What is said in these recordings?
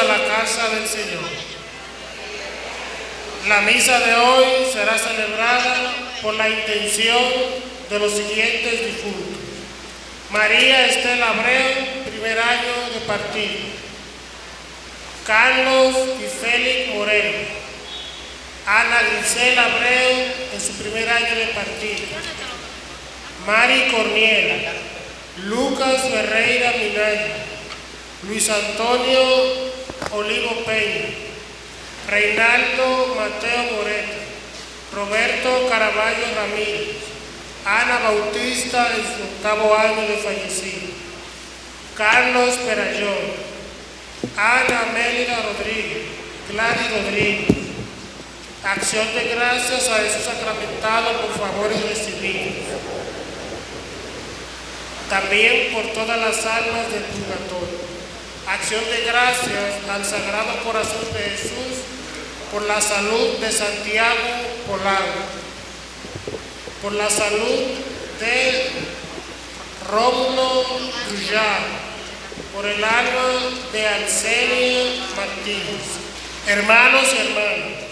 a la casa del Señor. La misa de hoy será celebrada por la intención de los siguientes difuntos. María Estela Abreu, primer año de partido. Carlos y Félix Moreno. Ana Gisela Abreu en su primer año de partido. Mari Corniela. Lucas Ferreira Minaya. Luis Antonio Olivo Peña. Reinaldo Mateo Moreta. Roberto Caraballo Ramírez. Ana Bautista en su octavo año de fallecido. Carlos Perayón. Ana Mélida Rodríguez. Gladys Rodríguez. Acción de gracias a Jesús sacramentado por favores recibidos. También por todas las almas del purgatorio. Acción de gracias al Sagrado Corazón de Jesús por la salud de Santiago Polanco, por la salud de Rómulo Guyar, por el alma de Arsenio Martínez. Hermanos y hermanas,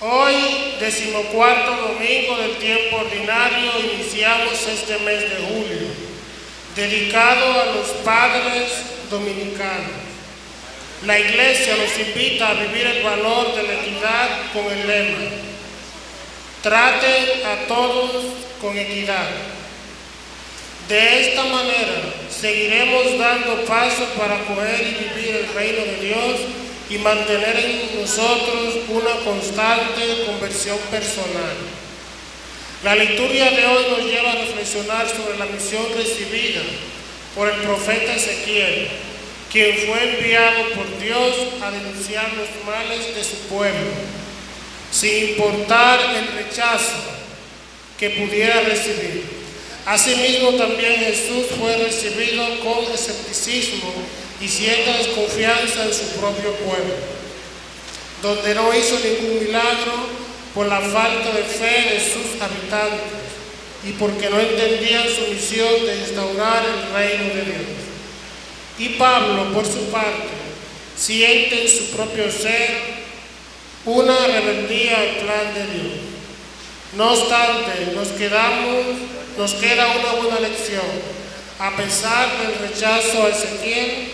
hoy, decimocuarto domingo del tiempo ordinario, iniciamos este mes de julio, dedicado a los padres dominicanos. La Iglesia nos invita a vivir el valor de la equidad con el lema Traten a todos con equidad. De esta manera seguiremos dando pasos para acoger y vivir el reino de Dios y mantener en nosotros una constante conversión personal. La liturgia de hoy nos lleva a reflexionar sobre la misión recibida por el profeta Ezequiel, quien fue enviado por Dios a denunciar los males de su pueblo, sin importar el rechazo que pudiera recibir. Asimismo, también Jesús fue recibido con escepticismo y cierta desconfianza en su propio pueblo, donde no hizo ningún milagro por la falta de fe de sus habitantes y porque no entendían su misión de instaurar el reino de Dios. Y Pablo, por su parte, siente en su propio ser una rebeldía al plan de Dios. No obstante, nos quedamos, nos queda una buena lección. A pesar del rechazo a Ezequiel,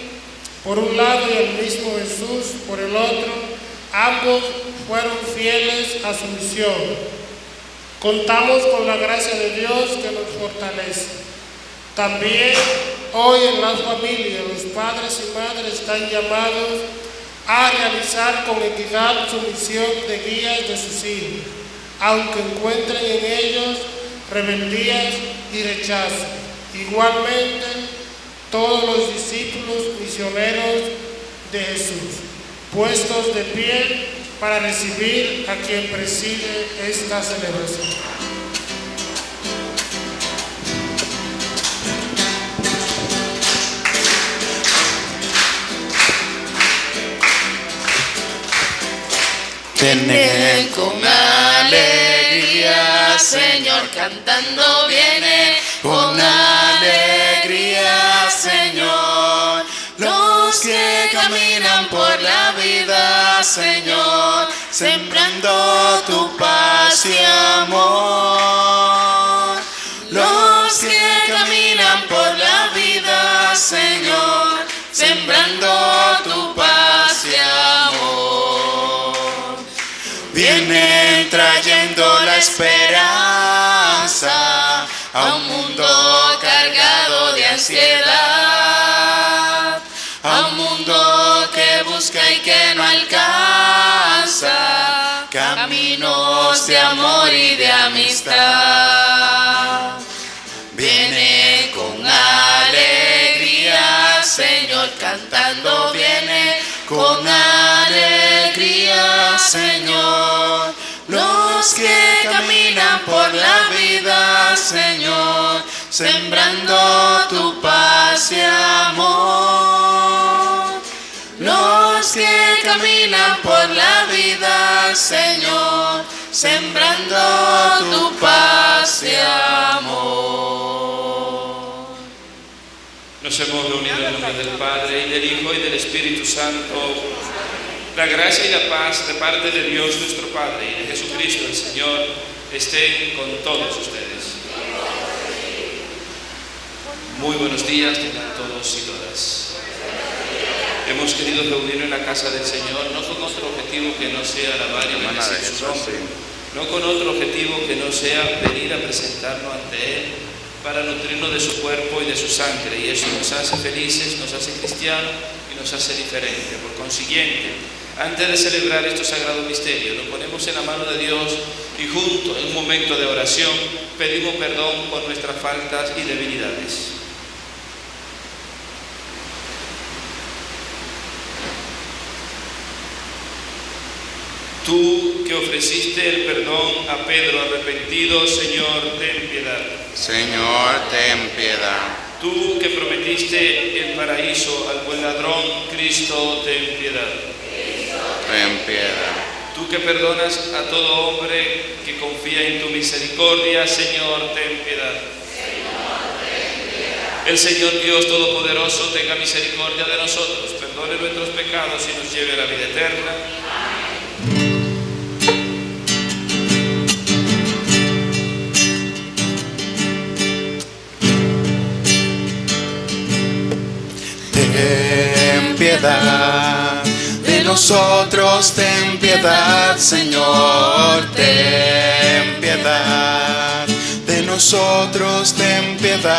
por un lado y el mismo Jesús por el otro, ambos fueron fieles a su misión. Contamos con la gracia de Dios que nos fortalece. También hoy en las familias los padres y madres están llamados a realizar con equidad su misión de guías de sus hijos, aunque encuentren en ellos rebeldías y rechazo. Igualmente, todos los discípulos misioneros de Jesús, puestos de pie para recibir a quien preside esta celebración. Viene con alegría, Señor, cantando viene con alegría, Señor. Los que caminan por vida, Señor, sembrando tu paz y amor. Los que caminan por la vida, Señor, sembrando tu paz y amor. Vienen trayendo la esperanza a un mundo cargado de ansiedad, a un mundo busca y que no alcanza caminos de amor y de amistad. Viene con alegría, Señor, cantando viene con alegría, Señor. Los que caminan por la vida, Señor, sembrando tu paz y amor. Los que caminan por la vida, Señor, sembrando tu paz y amor. Nos hemos reunido en nombre del Padre y del Hijo y del Espíritu Santo. La gracia y la paz de parte de Dios nuestro Padre y de Jesucristo el Señor estén con todos ustedes. Muy buenos días tengan todos y todas. Hemos querido reunirnos en la casa del Señor no con otro objetivo que no sea alabar y bendecir su nombre, no con otro objetivo que no sea venir a presentarnos ante Él para nutrirnos de su cuerpo y de su sangre. Y eso nos hace felices, nos hace cristianos y nos hace diferentes. Por consiguiente, antes de celebrar estos sagrados misterios, nos ponemos en la mano de Dios y juntos, en un momento de oración, pedimos perdón por nuestras faltas y debilidades. Tú que ofreciste el perdón a Pedro arrepentido, Señor, ten piedad. Señor, ten piedad. Tú que prometiste el paraíso al buen ladrón, Cristo, ten piedad. Ten piedad. Tú que perdonas a todo hombre que confía en tu misericordia, Señor, ten piedad. El Señor Dios Todopoderoso tenga misericordia de nosotros, perdone nuestros pecados y nos lleve a la vida eterna. Ten piedad de nosotros, ten piedad, Señor, ten piedad de nosotros, ten piedad.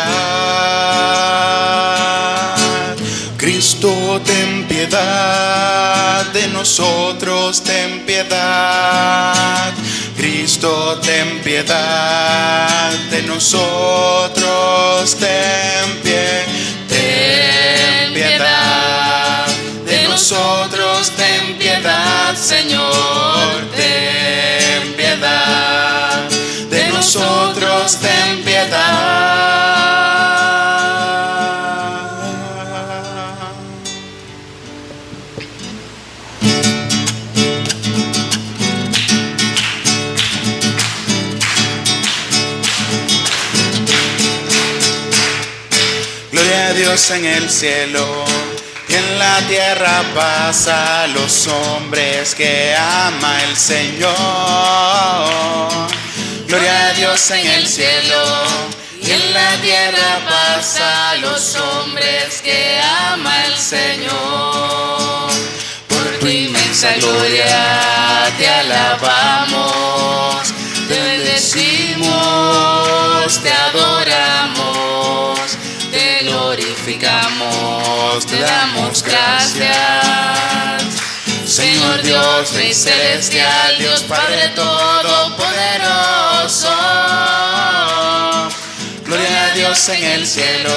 Cristo, ten piedad de nosotros, ten piedad. Cristo, ten piedad de nosotros, ten piedad. Ten piedad de nosotros, ten piedad, Señor, Dios en el cielo y en la tierra pasa a los hombres que ama el Señor. Gloria a Dios en el cielo y en la tierra pasa a los hombres que ama el Señor. Por tu inmensa gloria te alabamos, Señor Dios, Rey Celestial, Dios Padre Todopoderoso. Gloria a Dios en el cielo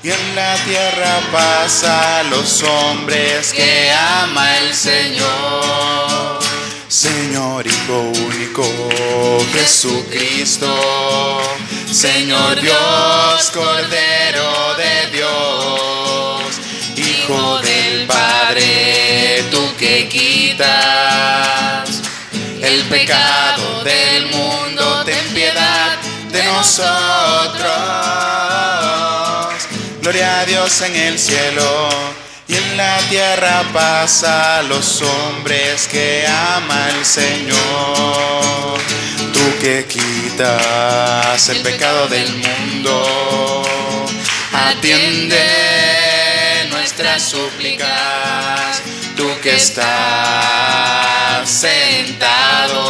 y en la tierra pasa a los hombres que ama el Señor. Señor Hijo único, Jesucristo, Señor Dios, Cordero de Dios, Hijo Padre, que quitas el pecado del mundo, ten piedad de nosotros. Gloria a Dios en el cielo y en la tierra pasa a los hombres que ama el Señor. Tú que quitas el pecado del mundo, atiende nuestras súplicas. Tú que estás sentado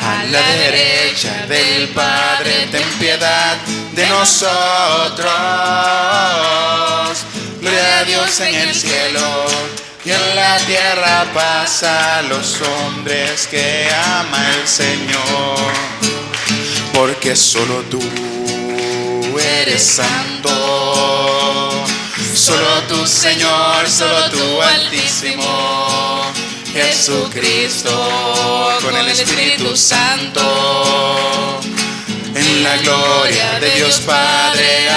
a la derecha del Padre, ten piedad de nosotros. Gloria a Dios en el cielo y en la tierra pasa a los hombres que ama el Señor. Porque solo tú eres santo, solo tú Señor, solo tú Altísimo. Jesucristo con el Espíritu Santo en la gloria de Dios Padre.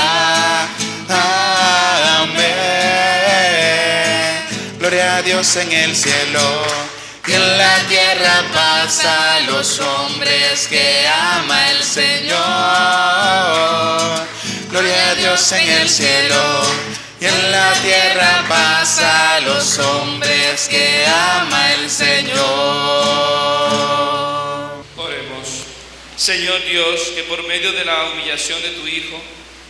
Amén. Gloria a Dios en el cielo y en la tierra paz a los hombres que ama el Señor. Gloria a Dios en el cielo y en la tierra paz a los hombres que ama el Señor. Oremos. Señor Dios, que por medio de la humillación de tu Hijo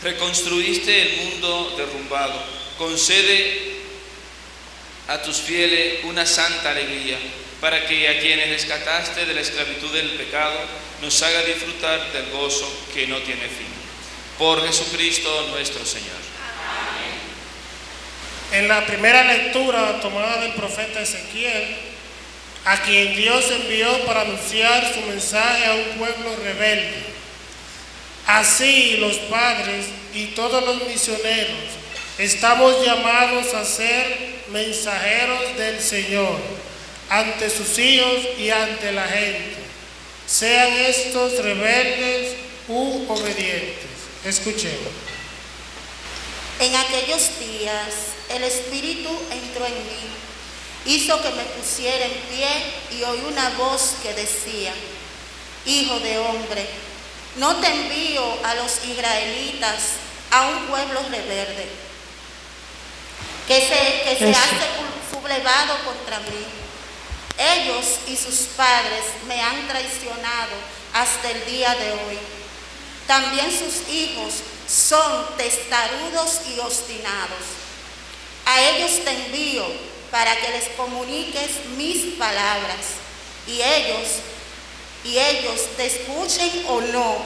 reconstruiste el mundo derrumbado, concede a tus fieles una santa alegría, para que a quienes rescataste de la esclavitud del pecado nos haga disfrutar del gozo que no tiene fin. Por Jesucristo nuestro Señor. En la primera lectura tomada del profeta Ezequiel, a quien Dios envió para anunciar su mensaje a un pueblo rebelde. Así los padres y todos los misioneros estamos llamados a ser mensajeros del Señor ante sus hijos y ante la gente, sean estos rebeldes u obedientes. Escuchemos. En aquellos días el Espíritu entró en mí, hizo que me pusiera en pie y oí una voz que decía, Hijo de hombre, no te envío a los israelitas, a un pueblo rebelde, que se, que se ha sublevado contra mí. Ellos y sus padres me han traicionado hasta el día de hoy. También sus hijos son testarudos y obstinados. A ellos te envío para que les comuniques mis palabras y ellos y ellos te escuchen o no,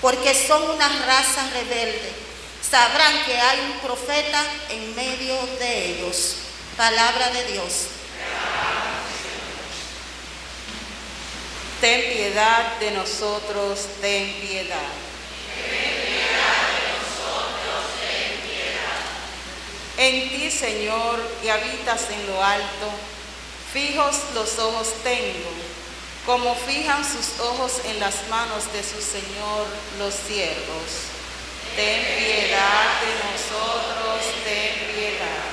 porque son una raza rebelde. Sabrán que hay un profeta en medio de ellos. Palabra de Dios. Ten piedad de nosotros, ten piedad. En ti, Señor, que habitas en lo alto, fijos los ojos tengo, como fijan sus ojos en las manos de su Señor los siervos. Ten piedad de nosotros, ten piedad.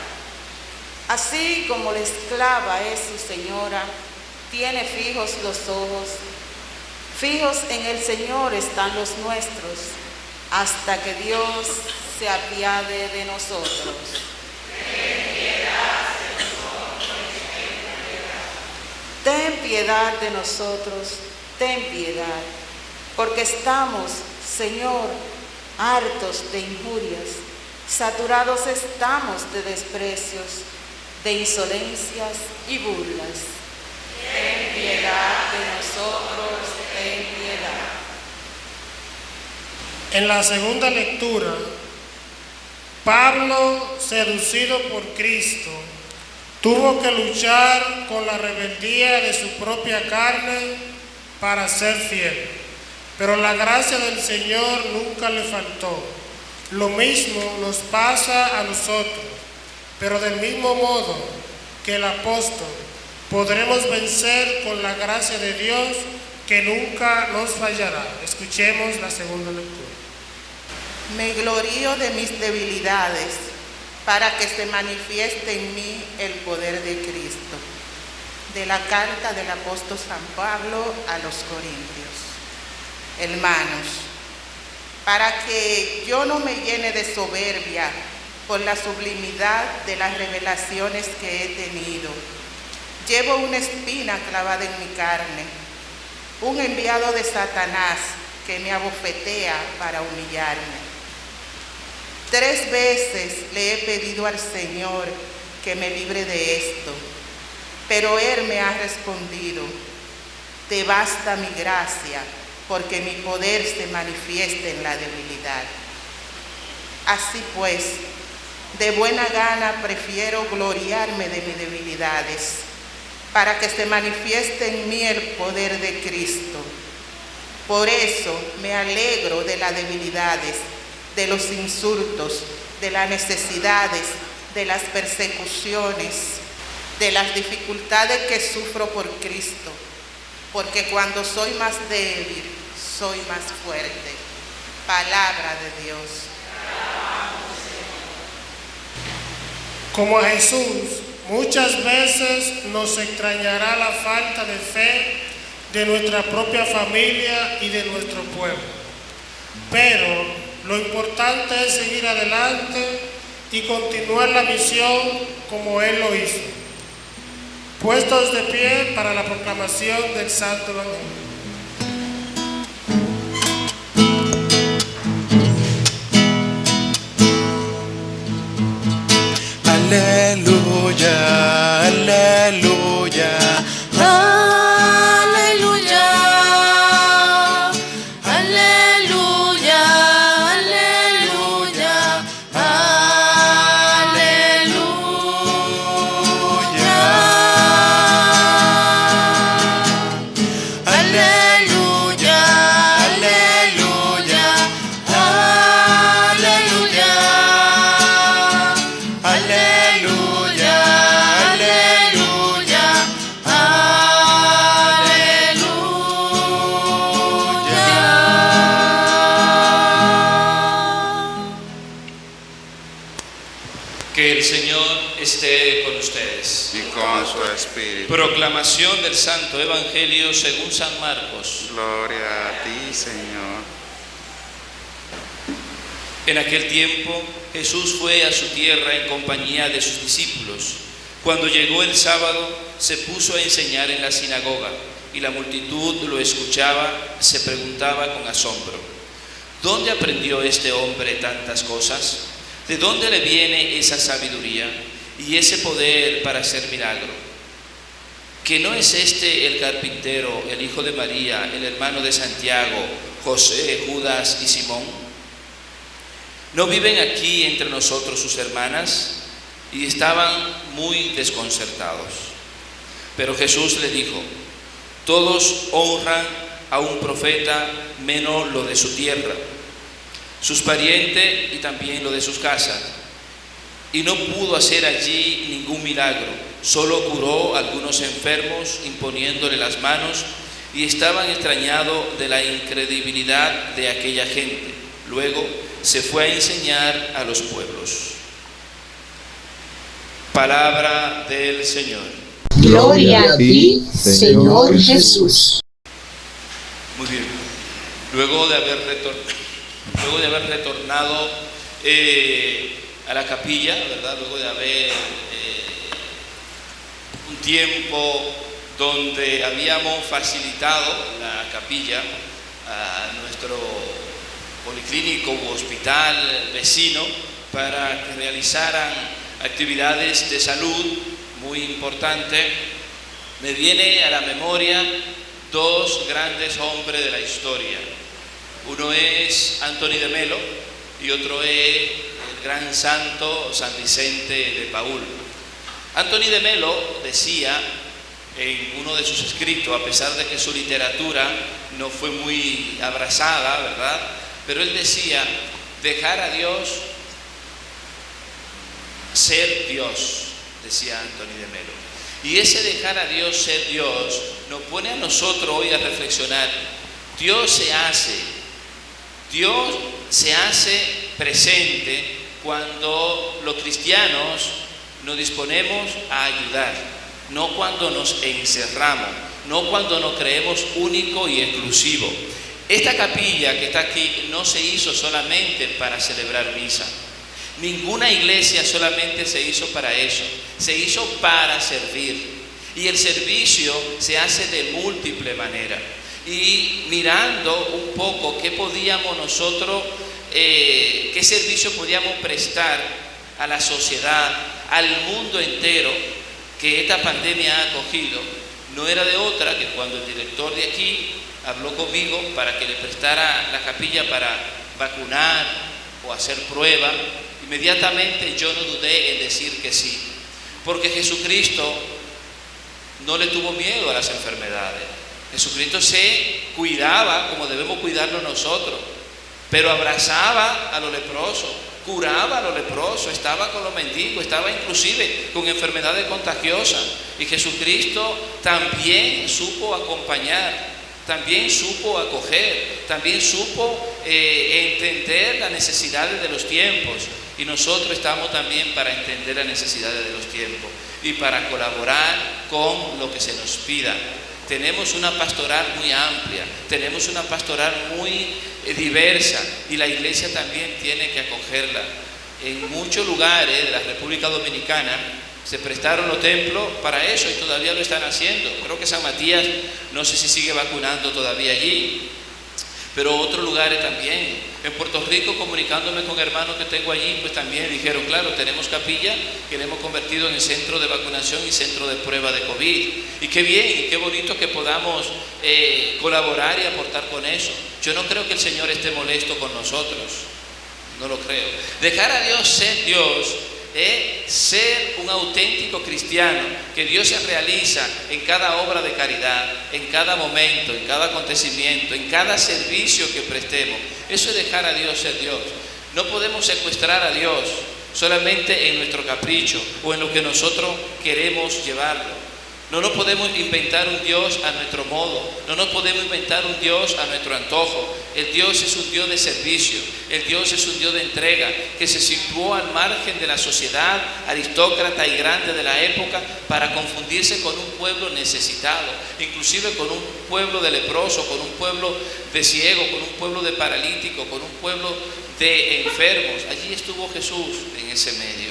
Así como la esclava es su señora, tiene fijos los ojos, fijos en el Señor están los nuestros, hasta que Dios se apiade de nosotros. Ten piedad de nosotros, ten piedad, porque estamos, Señor, hartos de injurias, saturados estamos de desprecios, de insolencias y burlas. Ten piedad de nosotros, ten piedad. En la segunda lectura, Pablo, seducido por Cristo, tuvo que luchar con la rebeldía de su propia carne para ser fiel. Pero la gracia del Señor nunca le faltó. Lo mismo nos pasa a nosotros, pero del mismo modo que el apóstol, podremos vencer con la gracia de Dios que nunca nos fallará. Escuchemos la segunda lectura. Me glorío de mis debilidades para que se manifieste en mí el poder de Cristo. De la carta del apóstol San Pablo a los Corintios. Hermanos, para que yo no me llene de soberbia por la sublimidad de las revelaciones que he tenido, llevo una espina clavada en mi carne, un enviado de Satanás que me abofetea para humillarme. Tres veces le he pedido al Señor que me libre de esto, pero Él me ha respondido, te basta mi gracia, porque mi poder se manifiesta en la debilidad. Así pues, de buena gana prefiero gloriarme de mis debilidades, para que se manifieste en mí el poder de Cristo. Por eso me alegro de las debilidades de los insultos, de las necesidades, de las persecuciones, de las dificultades que sufro por Cristo, porque cuando soy más débil, soy más fuerte. Palabra de Dios. Como a Jesús muchas veces nos extrañará la falta de fe de nuestra propia familia y de nuestro pueblo. Pero lo importante es seguir adelante y continuar la misión como Él lo hizo. Puestos de pie para la proclamación del Santo Evangelio. Aleluya, aleluya. Proclamación del Santo Evangelio según San Marcos. Gloria a ti, Señor. En aquel tiempo Jesús fue a su tierra en compañía de sus discípulos. Cuando llegó el sábado, se puso a enseñar en la sinagoga y la multitud lo escuchaba, se preguntaba con asombro, ¿dónde aprendió este hombre tantas cosas? ¿De dónde le viene esa sabiduría y ese poder para hacer milagro? ¿Que no es este el carpintero, el hijo de María, el hermano de Santiago, José, Judas y Simón? ¿No viven aquí entre nosotros sus hermanas? Y estaban muy desconcertados. Pero Jesús le dijo, todos honran a un profeta menos lo de su tierra, sus parientes y también lo de sus casas. Y no pudo hacer allí ningún milagro, solo curó a algunos enfermos imponiéndole las manos y estaban extrañados de la incredibilidad de aquella gente. Luego se fue a enseñar a los pueblos. Palabra del Señor. Gloria a ti, Señor Jesús. Muy bien. Luego de haber, retor- luego de haber retornado eh, a la capilla, ¿verdad? Luego de haber eh, un tiempo donde habíamos facilitado la capilla a nuestro policlínico u hospital vecino para que realizaran actividades de salud muy importantes, me viene a la memoria dos grandes hombres de la historia. Uno es Anthony de Melo y otro es gran santo San Vicente de Paul. Anthony de Melo decía en uno de sus escritos, a pesar de que su literatura no fue muy abrazada, ¿verdad? Pero él decía, dejar a Dios ser Dios, decía Anthony de Melo. Y ese dejar a Dios ser Dios nos pone a nosotros hoy a reflexionar. Dios se hace, Dios se hace presente cuando los cristianos nos disponemos a ayudar, no cuando nos encerramos, no cuando nos creemos único y exclusivo. Esta capilla que está aquí no se hizo solamente para celebrar misa. Ninguna iglesia solamente se hizo para eso, se hizo para servir. Y el servicio se hace de múltiple manera. Y mirando un poco qué podíamos nosotros, eh, qué servicio podíamos prestar a la sociedad, al mundo entero, que esta pandemia ha acogido, no era de otra que cuando el director de aquí habló conmigo para que le prestara la capilla para vacunar o hacer prueba, inmediatamente yo no dudé en decir que sí, porque Jesucristo no le tuvo miedo a las enfermedades. Jesucristo se cuidaba como debemos cuidarnos nosotros, pero abrazaba a los leprosos, curaba a los leprosos, estaba con los mendigos, estaba inclusive con enfermedades contagiosas. Y Jesucristo también supo acompañar, también supo acoger, también supo eh, entender las necesidades de los tiempos. Y nosotros estamos también para entender las necesidades de los tiempos. y para colaborar con lo que se nos pida. Tenemos una pastoral muy amplia, tenemos una pastoral muy diversa y la iglesia también tiene que acogerla. En muchos lugares de la República Dominicana se prestaron los templos para eso y todavía lo están haciendo. Creo que San Matías no sé si sigue vacunando todavía allí, pero otros lugares también. En Puerto Rico, comunicándome con hermanos que tengo allí, pues también dijeron, claro, tenemos capilla que le hemos convertido en centro de vacunación y centro de prueba de COVID. Y qué bien, y qué bonito que podamos eh, colaborar y aportar con eso. Yo no creo que el Señor esté molesto con nosotros, no lo creo. Dejar a Dios ser Dios es ser un auténtico cristiano, que Dios se realiza en cada obra de caridad, en cada momento, en cada acontecimiento, en cada servicio que prestemos. Eso es dejar a Dios ser Dios. No podemos secuestrar a Dios solamente en nuestro capricho o en lo que nosotros queremos llevarlo. No nos podemos inventar un Dios a nuestro modo, no nos podemos inventar un Dios a nuestro antojo. El Dios es un Dios de servicio, el Dios es un Dios de entrega, que se situó al margen de la sociedad aristócrata y grande de la época para confundirse con un pueblo necesitado, inclusive con un pueblo de leproso, con un pueblo de ciego, con un pueblo de paralítico, con un pueblo de enfermos. Allí estuvo Jesús en ese medio.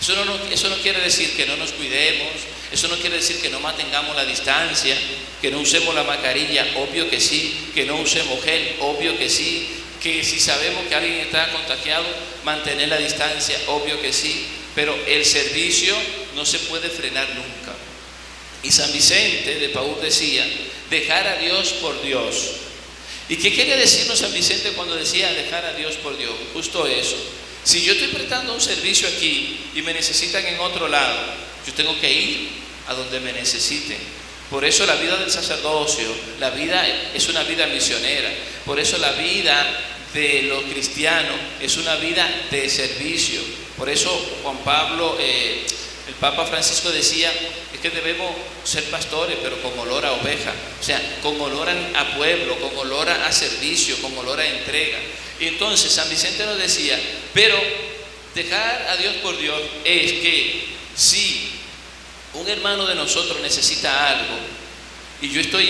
Eso no, eso no quiere decir que no nos cuidemos, eso no quiere decir que no mantengamos la distancia, que no usemos la mascarilla, obvio que sí, que no usemos gel, obvio que sí, que si sabemos que alguien está contagiado, mantener la distancia, obvio que sí, pero el servicio no se puede frenar nunca. Y San Vicente de Paúl decía, dejar a Dios por Dios. ¿Y qué quería decirnos San Vicente cuando decía dejar a Dios por Dios? Justo eso. Si yo estoy prestando un servicio aquí y me necesitan en otro lado, yo tengo que ir a donde me necesiten. Por eso la vida del sacerdocio, la vida es una vida misionera. Por eso la vida de los cristianos es una vida de servicio. Por eso Juan Pablo, eh, el Papa Francisco decía, es que debemos ser pastores, pero con olor a oveja. O sea, con olor a pueblo, con olor a servicio, con olor a entrega. Y entonces San Vicente nos decía, pero dejar a Dios por Dios es que si un hermano de nosotros necesita algo y yo estoy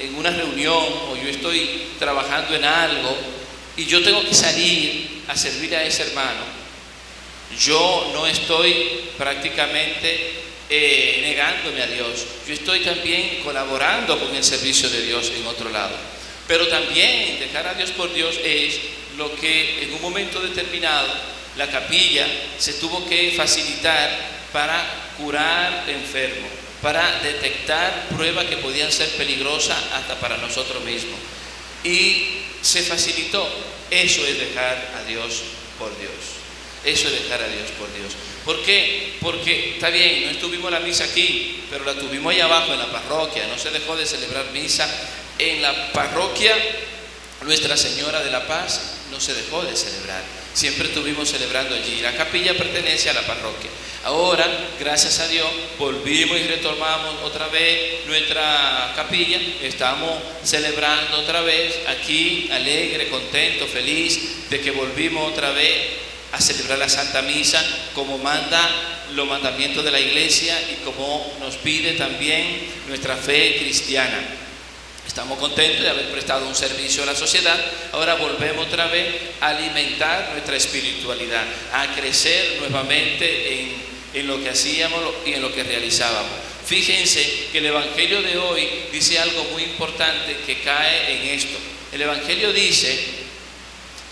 en, una reunión o yo estoy trabajando en algo y yo tengo que salir a servir a ese hermano, yo no estoy prácticamente eh, negándome a Dios, yo estoy también colaborando con el servicio de Dios en otro lado. Pero también dejar a Dios por Dios es lo que en un momento determinado la capilla se tuvo que facilitar para curar enfermos, para detectar pruebas que podían ser peligrosas hasta para nosotros mismos. Y se facilitó. Eso es dejar a Dios por Dios. Eso es dejar a Dios por Dios. ¿Por qué? Porque está bien, no estuvimos la misa aquí, pero la tuvimos allá abajo en la parroquia. No se dejó de celebrar misa en la parroquia Nuestra Señora de la Paz no se dejó de celebrar. Siempre estuvimos celebrando allí. La capilla pertenece a la parroquia. Ahora, gracias a Dios, volvimos y retomamos otra vez nuestra capilla. Estamos celebrando otra vez aquí, alegre, contento, feliz de que volvimos otra vez a celebrar la Santa Misa como manda los mandamientos de la iglesia y como nos pide también nuestra fe cristiana. Estamos contentos de haber prestado un servicio a la sociedad. Ahora volvemos otra vez a alimentar nuestra espiritualidad, a crecer nuevamente en, en lo que hacíamos y en lo que realizábamos. Fíjense que el Evangelio de hoy dice algo muy importante que cae en esto. El Evangelio dice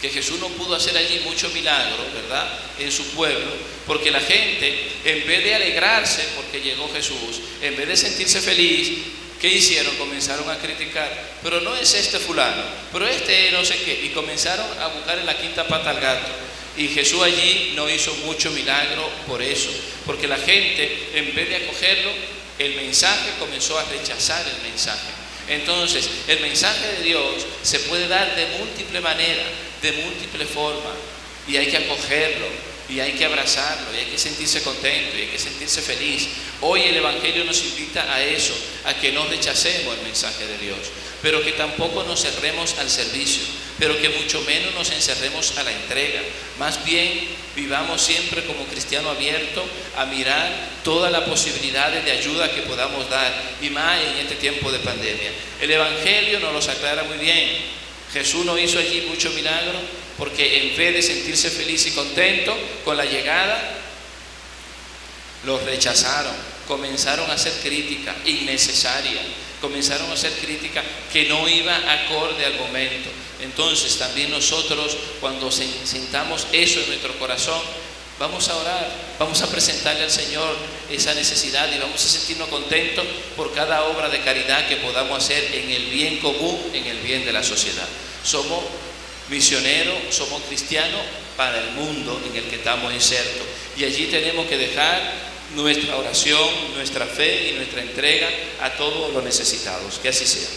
que Jesús no pudo hacer allí muchos milagros, ¿verdad? En su pueblo, porque la gente, en vez de alegrarse porque llegó Jesús, en vez de sentirse feliz, ¿Qué hicieron? Comenzaron a criticar, pero no es este fulano, pero este no sé qué, y comenzaron a buscar en la quinta pata al gato. Y Jesús allí no hizo mucho milagro por eso, porque la gente, en vez de acogerlo, el mensaje comenzó a rechazar el mensaje. Entonces, el mensaje de Dios se puede dar de múltiple manera, de múltiple forma, y hay que acogerlo, y hay que abrazarlo, y hay que sentirse contento, y hay que sentirse feliz. Hoy el Evangelio nos invita a eso, a que no rechacemos el mensaje de Dios. pero que tampoco nos cerremos al servicio, pero que mucho menos nos encerremos a la entrega. Más bien vivamos siempre como cristiano abierto a mirar todas las posibilidades de ayuda que podamos dar, y más en este tiempo de pandemia. El Evangelio nos los aclara muy bien. Jesús no hizo allí mucho milagro porque en vez de sentirse feliz y contento con la llegada, los rechazaron, comenzaron a hacer crítica innecesaria, comenzaron a hacer crítica que no iba acorde al momento. Entonces también nosotros cuando sen- sintamos eso en nuestro corazón, vamos a orar, vamos a presentarle al Señor esa necesidad y vamos a sentirnos contentos por cada obra de caridad que podamos hacer en el bien común, en el bien de la sociedad. Somos misioneros, somos cristianos para el mundo en el que estamos insertos. Y allí tenemos que dejar nuestra oración, nuestra fe y nuestra entrega a todos los necesitados. Que así sea.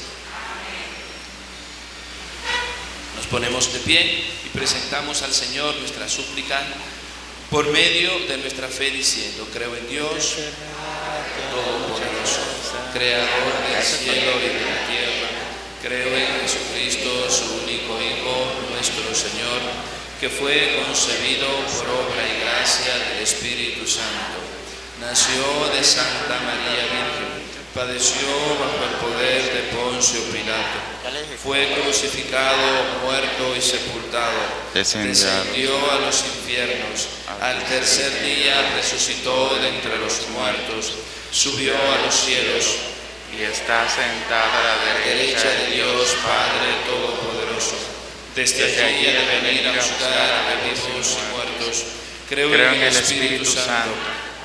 Nos ponemos de pie y presentamos al Señor nuestra súplica por medio de nuestra fe diciendo, creo en Dios Todopoderoso, Creador del cielo y de la. Creo en Jesucristo, su único Hijo, nuestro Señor, que fue concebido por obra y gracia del Espíritu Santo. Nació de Santa María Virgen, padeció bajo el poder de Poncio Pilato, fue crucificado, muerto y sepultado, descendió. A los infiernos, al tercer día resucitó de entre los muertos, subió a los cielos y está sentada a la derecha de Dios Padre Todopoderoso. Desde allí ha de venir a juzgar a vivos y muertos. Creo, en el Espíritu Santo,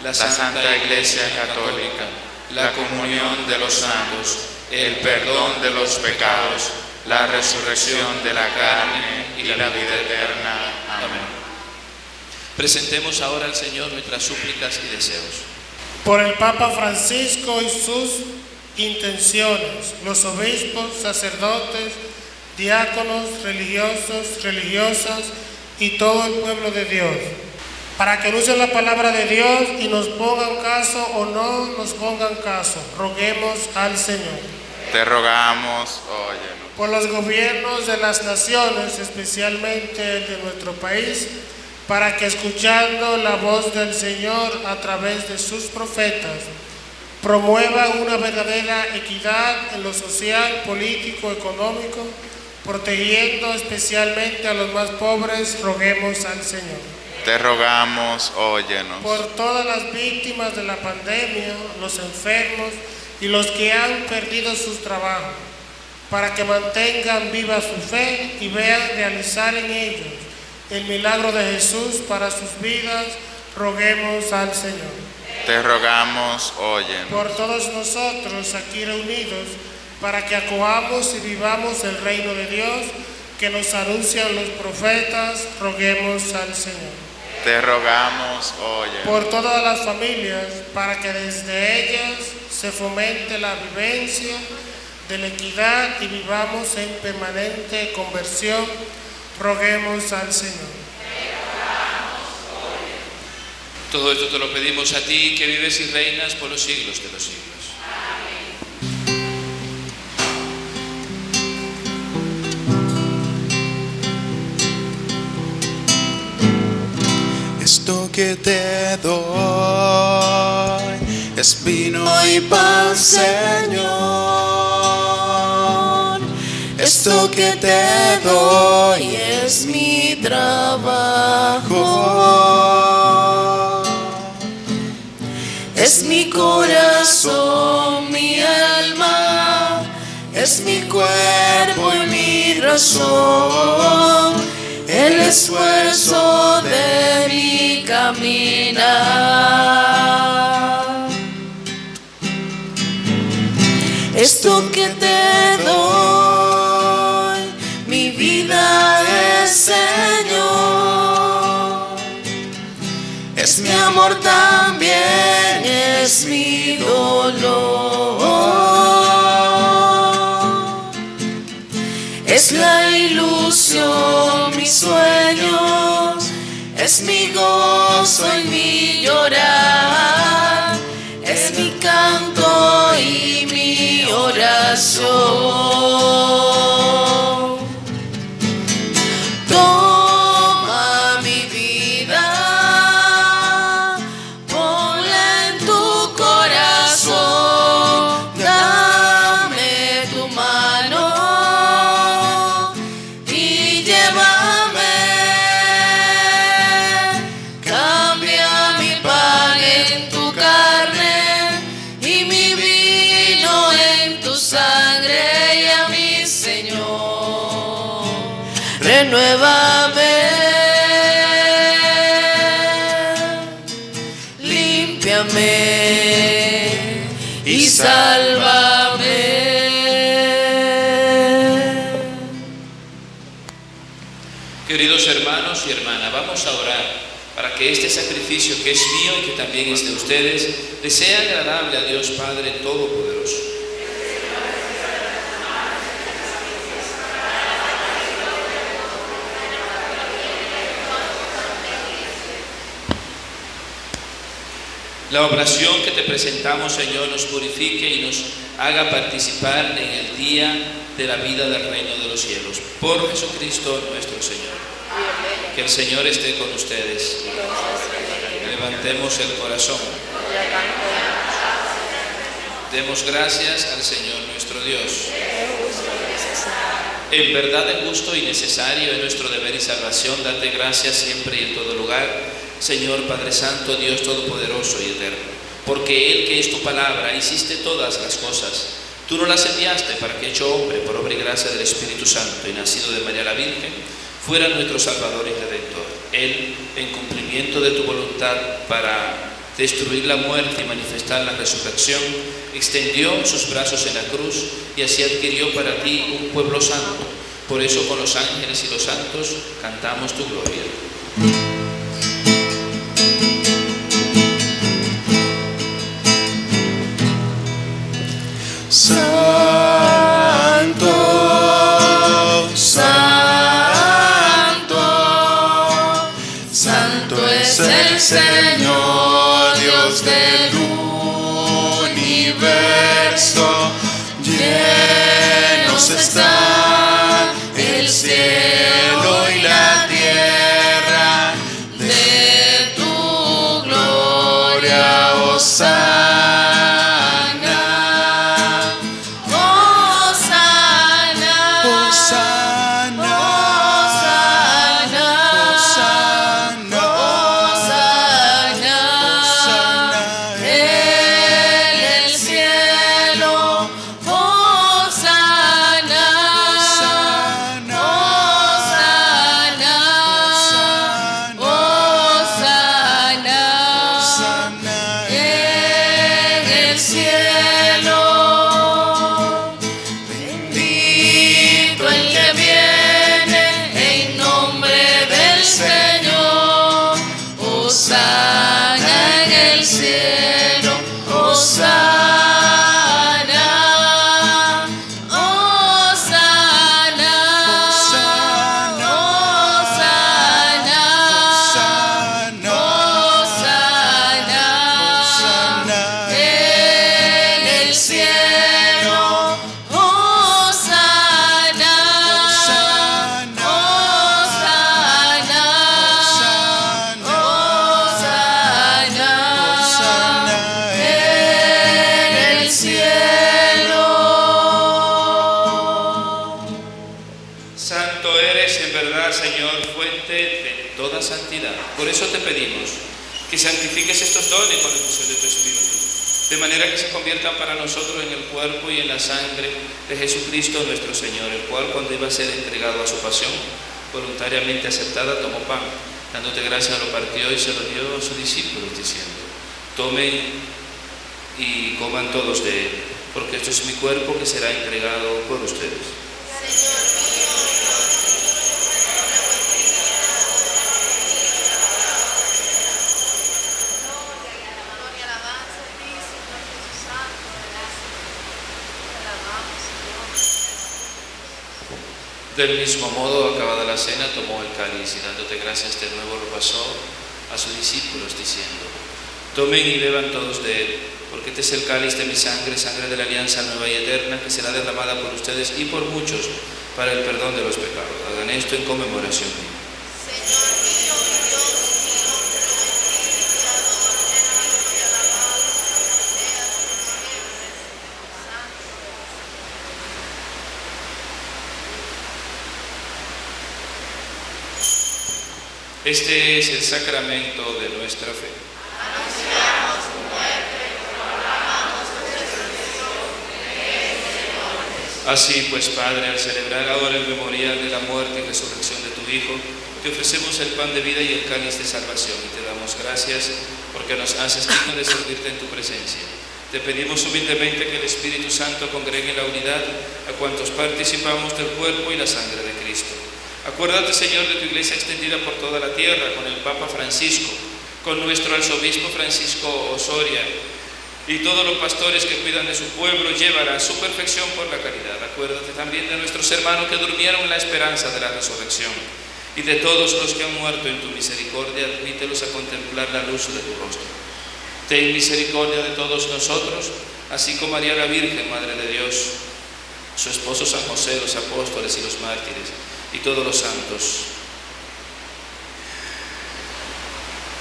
la Santa Iglesia Católica, la comunión de los santos, el perdón de los pecados, la resurrección de la carne y la vida eterna. Amén. Presentemos ahora al Señor nuestras súplicas y deseos. por el Papa Francisco y sus intenciones, los obispos, sacerdotes, diáconos, religiosos, religiosas y todo el pueblo de Dios, para que anuncien la palabra de Dios y nos pongan caso o no nos pongan caso. Roguemos al Señor. Te rogamos, óyenos. por los gobiernos de las naciones, especialmente el de nuestro país, para que escuchando la voz del Señor a través de sus profetas, promueva una verdadera equidad en lo social, político, económico, protegiendo especialmente a los más pobres, roguemos al Señor. Te rogamos, óyenos. Por todas las víctimas de la pandemia, los enfermos y los que han perdido sus trabajos, para que mantengan viva su fe y vean realizar en ellos el milagro de Jesús para sus vidas, roguemos al Señor. Te rogamos, óyenos. Por todos nosotros aquí reunidos, para que acojamos y vivamos el reino de Dios que nos anuncian los profetas, roguemos al Señor. Te rogamos, óyenos. por todas las familias, para que desde ellas se fomente la vivencia de la equidad y vivamos en permanente conversión, roguemos al Señor. Todo esto te lo pedimos a ti que vives y reinas por los siglos de los siglos. Esto que te doy es vino y pan, Señor. Esto que te doy es mi trabajo. Mi alma, es mi cuerpo y mi razón, el esfuerzo de mi caminar. Esto que te doy, mi vida es Señor. Es mi amor también, es mi es mi canto y mi oración. Y hermanas, vamos a orar para que este sacrificio que es mío y que también es de ustedes, les sea agradable a Dios Padre Todopoderoso. La oración que te presentamos, Señor, nos purifique y nos haga participar en el día de la vida del reino de los cielos. Por Jesucristo nuestro Señor. Que el Señor esté con ustedes. Levantemos el corazón. Demos gracias al Señor nuestro Dios. En verdad es justo y necesario en nuestro deber y salvación darte gracias siempre y en todo lugar, Señor Padre Santo, Dios Todopoderoso y Eterno, porque Él que es tu palabra hiciste todas las cosas. Tú no las enviaste para que hecho hombre por obra y gracia del Espíritu Santo y nacido de María la Virgen, fuera nuestro Salvador y Redentor. Él, en cumplimiento de tu voluntad para destruir la muerte y manifestar la resurrección, extendió sus brazos en la cruz y así adquirió para ti un pueblo santo. Por eso con los ángeles y los santos cantamos tu gloria. system. Manera que se conviertan para nosotros en el cuerpo y en la sangre de Jesucristo nuestro Señor, el cual cuando iba a ser entregado a su pasión, voluntariamente aceptada, tomó pan, dándote gracias, lo partió y se lo dio a sus discípulos, diciendo, tomen y coman todos de él, porque esto es mi cuerpo que será entregado por ustedes. Gloria, alabanza a ti, Señor Jesús Santo, gracias. Te alabamos, Señor. Del mismo modo, acabada la cena, tomó el cáliz y dándote gracias de nuevo lo pasó a sus discípulos diciendo, tomen y beban todos de él, porque este es el cáliz de mi sangre, sangre de la alianza nueva y eterna, que será derramada por ustedes y por muchos para el perdón de los pecados. Hagan esto en conmemoración. Este es el sacramento de nuestra fe. Así pues, Padre, al celebrar ahora el memorial de la muerte y resurrección de tu Hijo, te ofrecemos el pan de vida y el cáliz de salvación y te damos gracias porque nos haces digno de servirte en tu presencia. Te pedimos humildemente que el Espíritu Santo congregue en la unidad a cuantos participamos del cuerpo y la sangre de Cristo. Acuérdate, Señor, de tu iglesia extendida por toda la tierra, con el Papa Francisco, con nuestro arzobispo Francisco Osoria y todos los pastores que cuidan de su pueblo, llévala a su perfección por la caridad. Acuérdate también de nuestros hermanos que durmieron la esperanza de la resurrección y de todos los que han muerto en tu misericordia, admítelos a contemplar la luz de tu rostro. Ten misericordia de todos nosotros, así como María la Virgen, Madre de Dios, su esposo San José, los apóstoles y los mártires, y todos los santos.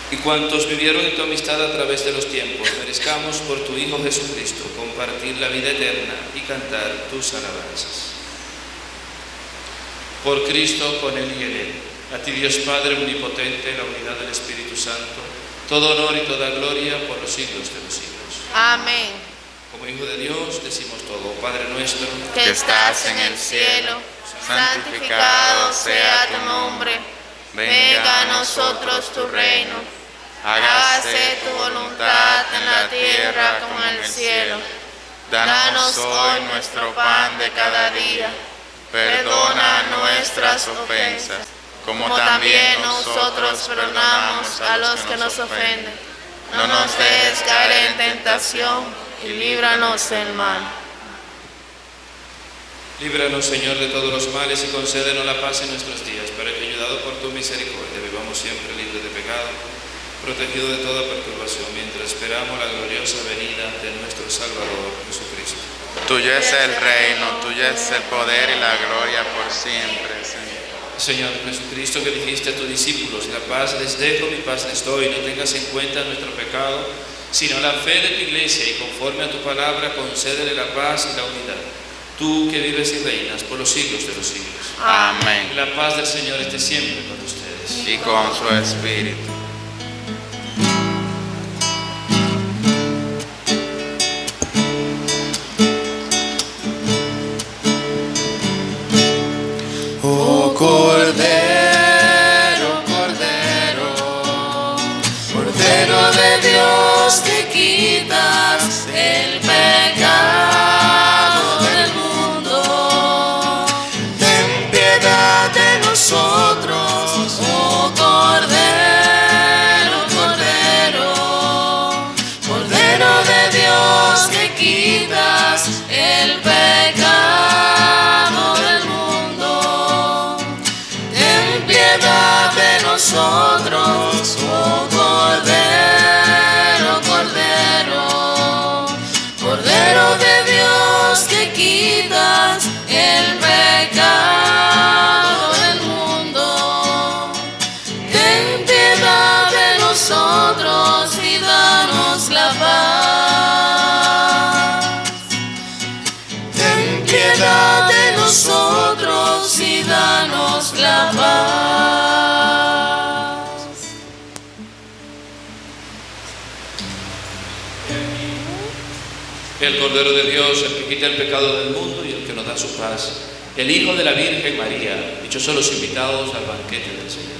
Y cuantos vivieron en tu amistad a través de los tiempos, merezcamos por tu Hijo Jesucristo compartir la vida eterna y cantar tus alabanzas. Por Cristo, con Él y en Él, a ti Dios Padre Omnipotente, la unidad del Espíritu Santo, todo honor y toda gloria por los siglos de los siglos. Amén. Como Hijo de Dios decimos todo, Padre nuestro, Que estás en el cielo, santificado sea tu nombre. Venga a nosotros tu reino. Hágase tu voluntad en la tierra como en el cielo. Danos hoy nuestro pan de cada día. Perdona nuestras ofensas, como también nosotros perdonamos a los que nos ofenden. No nos dejes caer en tentación y líbranos del mal. Líbranos, Señor, de todos los males y concédenos la paz en nuestros días, para que, ayudado por tu misericordia, vivamos siempre libres de pecado, protegidos de toda perturbación, mientras esperamos la gloriosa venida de nuestro Salvador Jesucristo. Tuyo es el reino, tuyo es el poder y la gloria por siempre, Señor. Señor Jesucristo, que dijiste a tus discípulos, la paz les dejo, mi paz les doy, no tengas en cuenta nuestro pecado, sino la fe de tu iglesia, y conforme a tu palabra, concédele la paz y la unidad. Tú que vives y reinas por los siglos de los siglos. Amén. La paz del Señor esté siempre con ustedes. Y con su espíritu. El Cordero de Dios, el que quita el pecado del mundo y el que nos da su paz. El Hijo de la Virgen María, dichosos los invitados al banquete del Señor.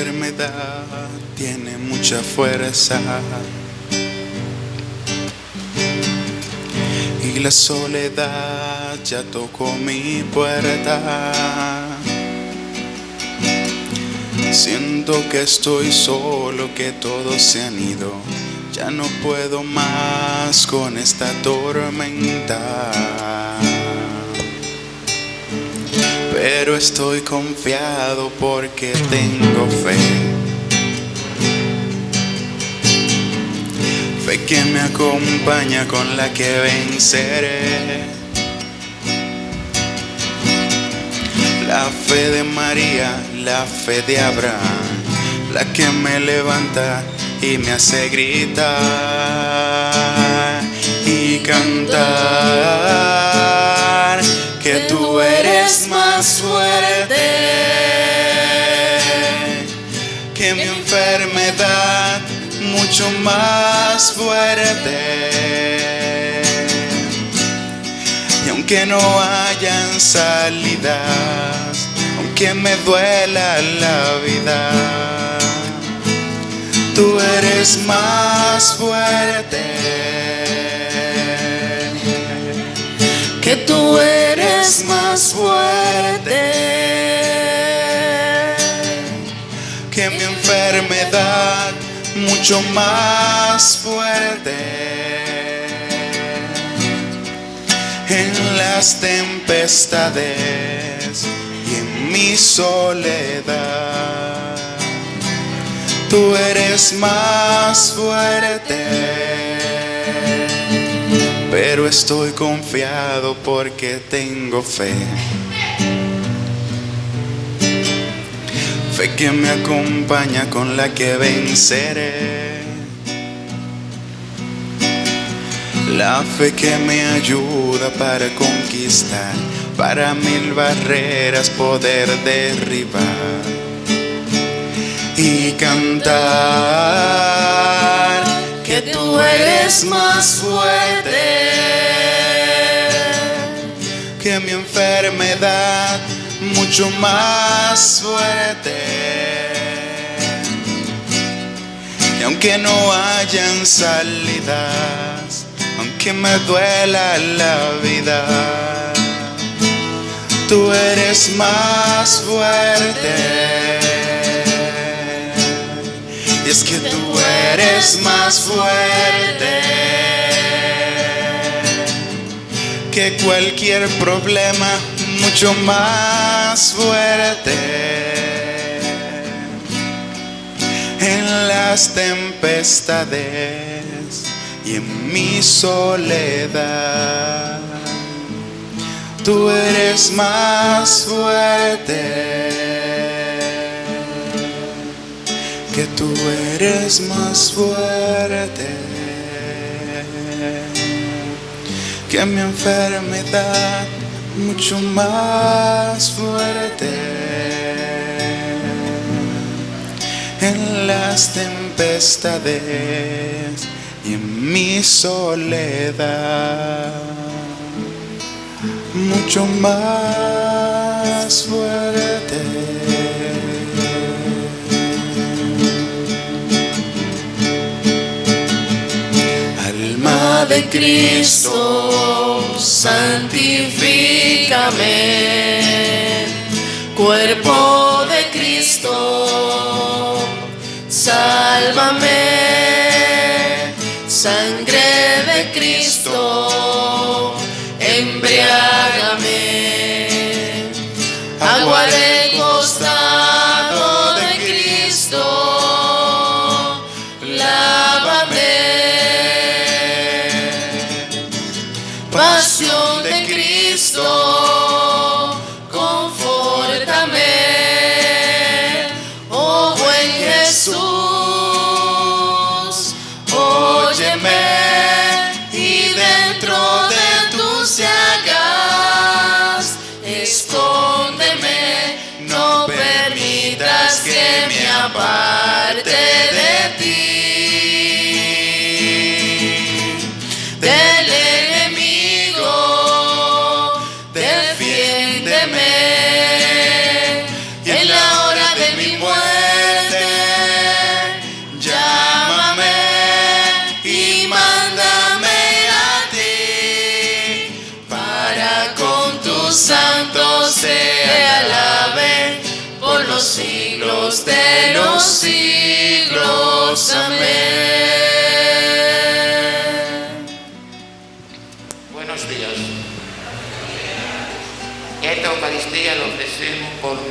Enfermedad tiene mucha fuerza y la soledad ya tocó mi puerta. Siento que estoy solo, que todos se han ido. Ya no puedo más con esta tormenta. Pero estoy confiado porque tengo fe. Fe que me acompaña con la que venceré. La fe de María, la fe de Abraham, la que me levanta y me hace gritar y cantar que tú eres más fuerte que mi enfermedad, mucho más fuerte. Y aunque no hayan salidas, aunque me duela la vida, tú eres más fuerte. Tú eres más fuerte que mi enfermedad, mucho más fuerte. En las tempestades y en mi soledad, tú eres más fuerte. Pero estoy confiado porque tengo fe. Fe que me acompaña con la que venceré. La fe que me ayuda para conquistar, para mil barreras poder derribar y cantar que tú eres más fuerte que mi enfermedad, mucho más fuerte. Y aunque no hayan salidas, aunque me duela la vida, tú eres más fuerte. Es que tú eres más fuerte que cualquier problema, mucho más fuerte. En las tempestades y en mi soledad, tú eres más fuerte. Que tú eres más fuerte que mi enfermedad mucho más fuerte. En las tempestades y en mi soledad mucho más fuerte de Cristo, santifícame. Cuerpo de Cristo, sálvame. Sangre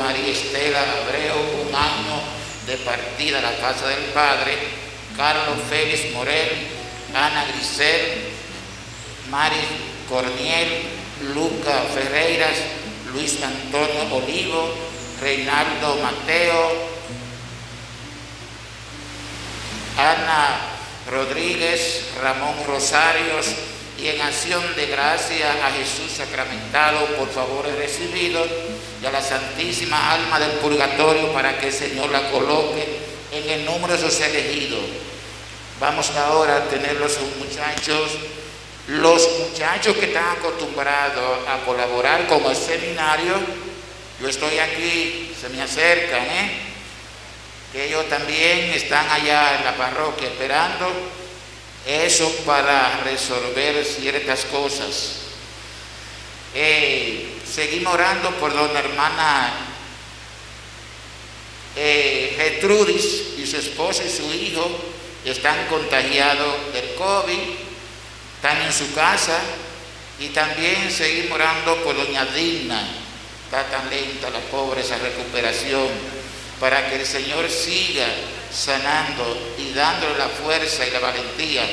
María Estela Abreu, un año de partida a la casa del Padre, Carlos Félix Morel, Ana Grisel, Mari Corniel, Luca Ferreiras, Luis Antonio Olivo, Reinaldo Mateo, Ana Rodríguez, Ramón Rosarios y en acción de gracia a Jesús sacramentado por favores recibidos y a la Santísima Alma del Purgatorio para que el Señor la coloque en el número de sus elegidos. Vamos ahora a tener los muchachos, los muchachos que están acostumbrados a colaborar con el seminario, yo estoy aquí, se me acercan, ¿eh? que ellos también están allá en la parroquia esperando eso para resolver ciertas cosas. Eh, seguimos orando por doña hermana eh, y su esposo y su hijo están contagiados del COVID, están en su casa y también seguimos orando por doña Digna, está tan lenta la pobre esa recuperación, para que el Señor siga sanando y dándole la fuerza y la valentía.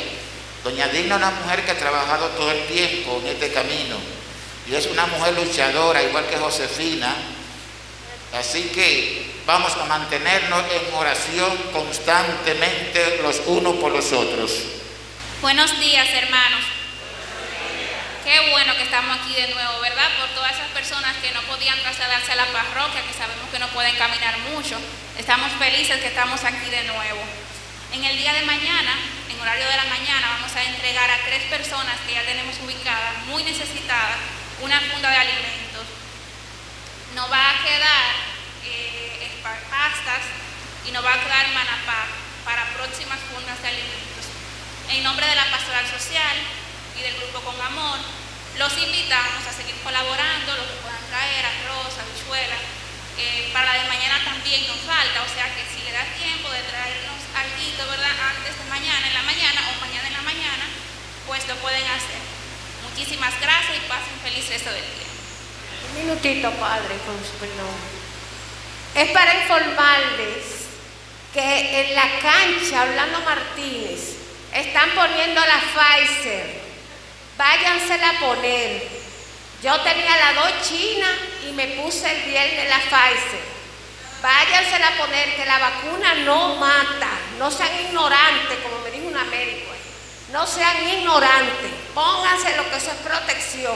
Doña Digna es una mujer que ha trabajado todo el tiempo en este camino y es una mujer luchadora, igual que Josefina. Así que vamos a mantenernos en oración constantemente los unos por los otros. Buenos días, hermanos. Qué bueno que estamos aquí de nuevo, ¿verdad? Por todas esas personas que no podían trasladarse a la parroquia, que sabemos que no pueden caminar mucho. Estamos felices que estamos aquí de nuevo. En el día de mañana, en horario de la mañana, vamos a entregar a tres personas que ya tenemos ubicadas, muy necesitadas, una funda de alimentos. Nos va a quedar eh, pastas y nos va a quedar manapá para próximas fundas de alimentos. En nombre de la Pastoral Social y del Grupo Con Amor, los invitamos a seguir colaborando, lo que puedan traer, arroz, habichuelas. Eh, para la de mañana también nos falta, o sea que si le da tiempo de traernos algo, ¿verdad? Antes de mañana, en la mañana o mañana en la mañana, pues lo pueden hacer. Muchísimas gracias y pasen feliz resto del día. Un minutito, Padre, con su perdón. Es para informarles que en la cancha, Orlando Martínez, están poniendo la Pfizer. Váyansela a poner. Yo tenía la dos china y me puse el viernes la Pfizer. Váyansela a poner, que la vacuna no mata. No sean ignorantes, como me dijo una médico. No sean ignorantes. Pónganse lo que eso es protección.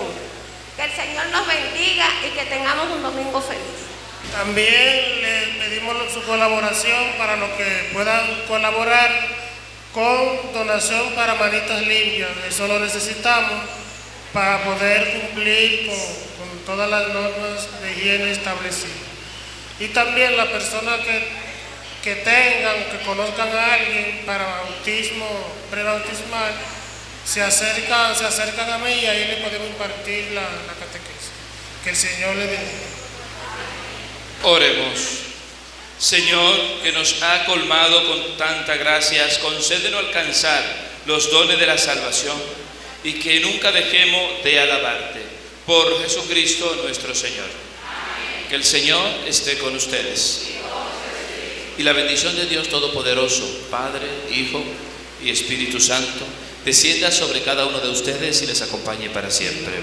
Que el Señor nos bendiga y que tengamos un domingo feliz. También le pedimos su colaboración para los que puedan colaborar con donación para manitas limpias. Eso lo necesitamos para poder cumplir con, con todas las normas de higiene establecidas. Y también las personas que, que tengan, que conozcan a alguien para bautismo prebautismal, se acercan, se acercan a mí y ahí le podemos impartir la, catequesis. Que el Señor le bendiga. Oremos. Señor, que nos ha colmado con tanta gracias, concédenos alcanzar los dones de la salvación y que nunca dejemos de alabarte. Por Jesucristo nuestro Señor. Que el Señor esté con ustedes. Y la bendición de Dios Todopoderoso, Padre, Hijo y Espíritu Santo, descienda sobre cada uno de ustedes y les acompañe para siempre.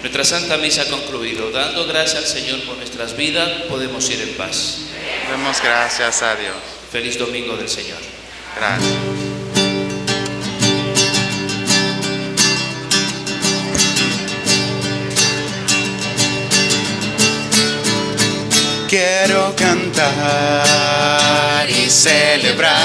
Nuestra Santa Misa ha concluido. Dando gracias al Señor por nuestras vidas, podemos ir en paz. Demos gracias a Dios. Feliz domingo del Señor. Gracias. Quiero cantar y celebrar.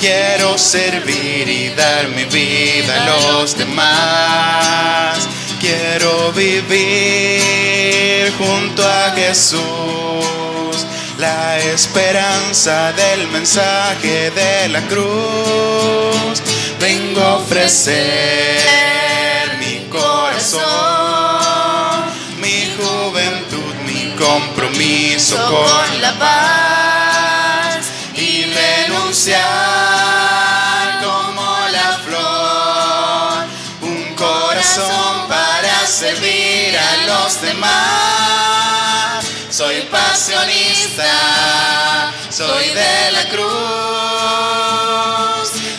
Quiero servir y dar mi vida a los demás. Quiero vivir junto a Jesús. La esperanza del mensaje de la cruz. Vengo a ofrecer mi corazón, compromiso con la paz y renunciar como la flor, un corazón para servir a los demás. Soy pasionista, soy de la cruz,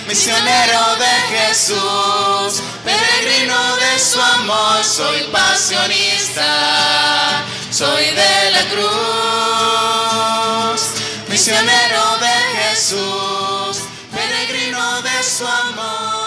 misionero de Jesús, peregrino de su amor, soy pasionista, soy de la cruz, misionero de Jesús, peregrino de su amor.